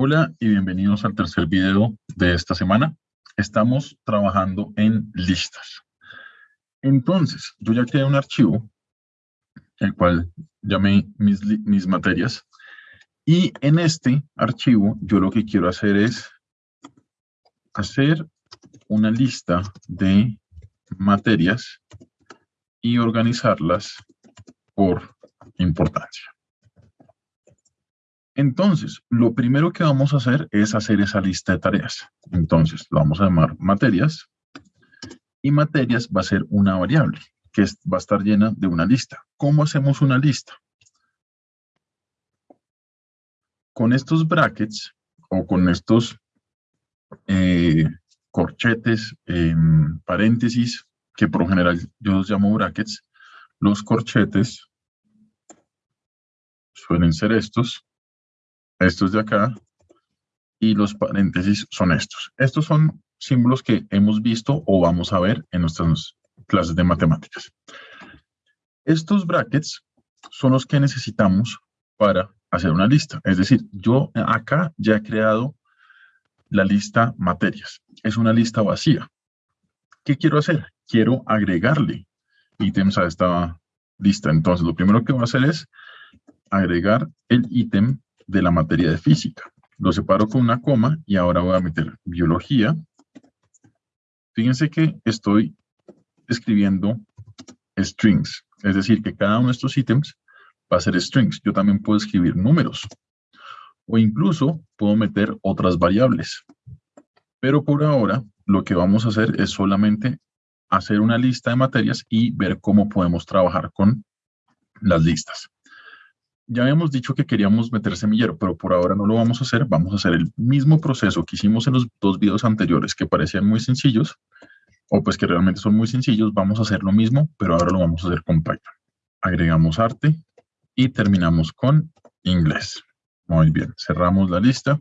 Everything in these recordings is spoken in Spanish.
Hola y bienvenidos al tercer video de esta semana. Estamos trabajando en listas. Entonces, yo ya creé un archivo, el cual llamé mis, mis materias, y en este archivo yo lo que quiero hacer es hacer una lista de materias y organizarlas por importancia. Entonces, lo primero que vamos a hacer es hacer esa lista de tareas. Entonces, lo vamos a llamar materias. Y materias va a ser una variable que va a estar llena de una lista. ¿Cómo hacemos una lista? Con estos brackets o con estos eh, corchetes, em, paréntesis, que por general yo los llamo brackets, los corchetes suelen ser estos estos de acá, y los paréntesis son estos. Estos son símbolos que hemos visto o vamos a ver en nuestras clases de matemáticas. Estos brackets son los que necesitamos para hacer una lista. Es decir, yo acá ya he creado la lista materias. Es una lista vacía. ¿Qué quiero hacer? Quiero agregarle ítems a esta lista. Entonces, lo primero que voy a hacer es agregar el ítem de la materia de física. Lo separo con una coma y ahora voy a meter biología. Fíjense que estoy escribiendo strings, es decir, que cada uno de estos ítems va a ser strings. Yo también puedo escribir números o incluso puedo meter otras variables. Pero por ahora lo que vamos a hacer es solamente hacer una lista de materias y ver cómo podemos trabajar con las listas ya habíamos dicho que queríamos meter semillero, pero por ahora no lo vamos a hacer. Vamos a hacer el mismo proceso que hicimos en los dos videos anteriores que parecían muy sencillos, o pues que realmente son muy sencillos. Vamos a hacer lo mismo, pero ahora lo vamos a hacer con Python. Agregamos arte y terminamos con inglés. Muy bien, cerramos la lista.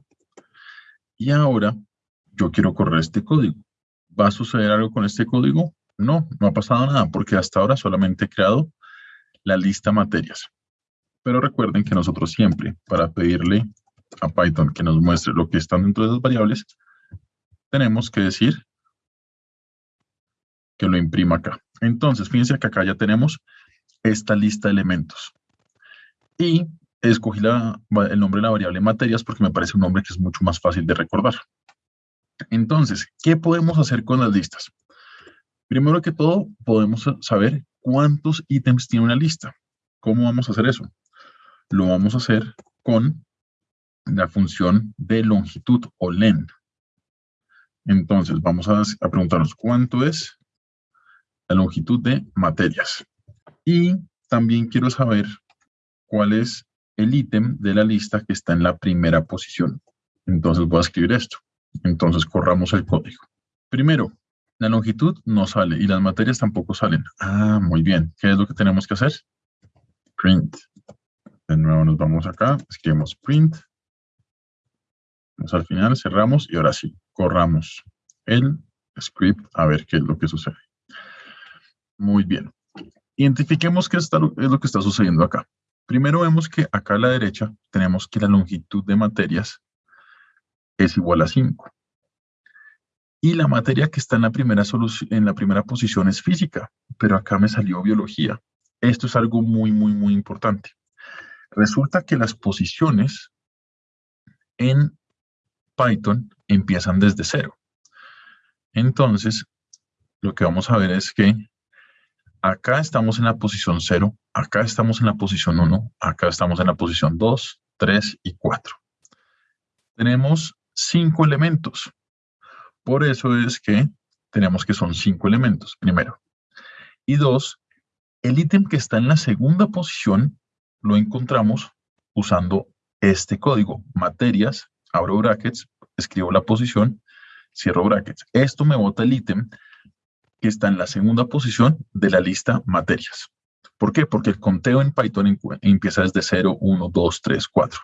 Y ahora yo quiero correr este código. ¿Va a suceder algo con este código? No, no ha pasado nada porque hasta ahora solamente he creado la lista materias. Pero recuerden que nosotros siempre, para pedirle a Python que nos muestre lo que están dentro de esas variables, tenemos que decir que lo imprima acá. Entonces, fíjense que acá ya tenemos esta lista de elementos. Y escogí el nombre de la variable materias porque me parece un nombre que es mucho más fácil de recordar. Entonces, ¿qué podemos hacer con las listas? Primero que todo, podemos saber cuántos ítems tiene una lista. ¿Cómo vamos a hacer eso? Lo vamos a hacer con la función de longitud o len. Entonces, vamos a, preguntarnos cuánto es la longitud de materias. Y también quiero saber cuál es el ítem de la lista que está en la primera posición. Entonces voy a escribir esto. Entonces corramos el código. Primero, la longitud no sale y las materias tampoco salen. Ah, muy bien. ¿Qué es lo que tenemos que hacer? Print de nuevo nos vamos acá, escribimos print. Vamos al final, cerramos y ahora sí, corramos el script a ver qué es lo que sucede. Muy bien. Identifiquemos qué es lo que está sucediendo acá. Primero vemos que acá a la derecha tenemos que la longitud de materias es igual a 5. Y la materia que está en la, primera en la primera posición es física, pero acá me salió biología. Esto es algo muy, muy, muy importante. Resulta que las posiciones en Python empiezan desde cero. Entonces, lo que vamos a ver es que acá estamos en la posición 0, acá estamos en la posición 1, acá estamos en la posición 2, 3 y 4. Tenemos cinco elementos. Por eso es que tenemos que son cinco elementos, primero. Y dos, el ítem que está en la segunda posición lo encontramos usando este código, materias, abro brackets, escribo la posición, cierro brackets. Esto me bota el ítem que está en la segunda posición de la lista materias. ¿Por qué? Porque el conteo en Python empieza desde 0, 1, 2, 3, 4.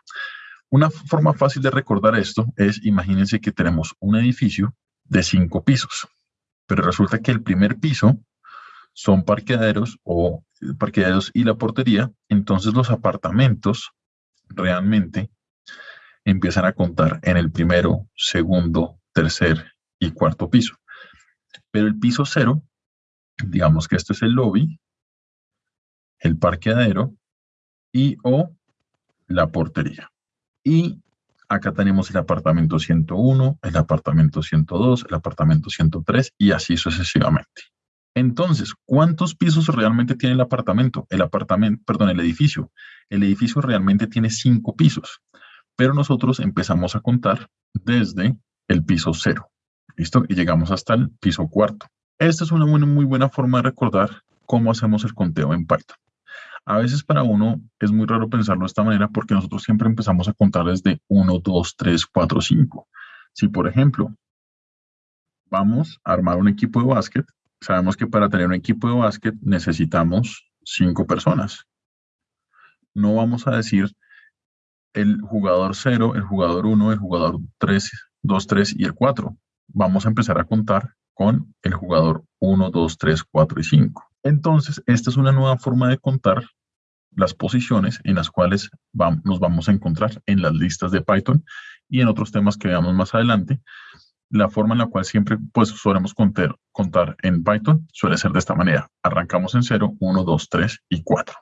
Una forma fácil de recordar esto es, imagínense que tenemos un edificio de cinco pisos, pero resulta que el primer piso son parqueaderos o parqueaderos y la portería, entonces los apartamentos realmente empiezan a contar en el primero, segundo, tercer y cuarto piso. Pero el piso cero, digamos que este es el lobby, el parqueadero y o la portería. Y acá tenemos el apartamento 101, el apartamento 102, el apartamento 103 y así sucesivamente. Entonces, ¿cuántos pisos realmente tiene el apartamento? El apartamento, perdón, el edificio. El edificio realmente tiene cinco pisos, pero nosotros empezamos a contar desde el piso cero. ¿Listo? Y llegamos hasta el piso cuarto. Esta es una muy buena forma de recordar cómo hacemos el conteo en Python. A veces para uno es muy raro pensarlo de esta manera porque nosotros siempre empezamos a contar desde 1, 2, 3, 4, 5. Si, por ejemplo, vamos a armar un equipo de básquet, sabemos que para tener un equipo de básquet necesitamos cinco personas. No vamos a decir el jugador 0, el jugador 1, el jugador 3, 2, 3 y el 4. Vamos a empezar a contar con el jugador 1, 2, 3, 4 y 5. Entonces, esta es una nueva forma de contar las posiciones en las cuales nos vamos a encontrar en las listas de Python y en otros temas que veamos más adelante. La forma en la cual siempre pues, solemos contar, contar en Python suele ser de esta manera. Arrancamos en 0, 1, 2, 3 y 4.